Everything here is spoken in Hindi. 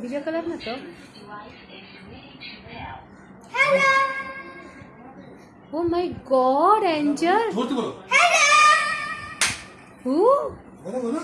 बीजो कलर ना तो hello oh my god angel बोलो हेलो हु बोलो बोलो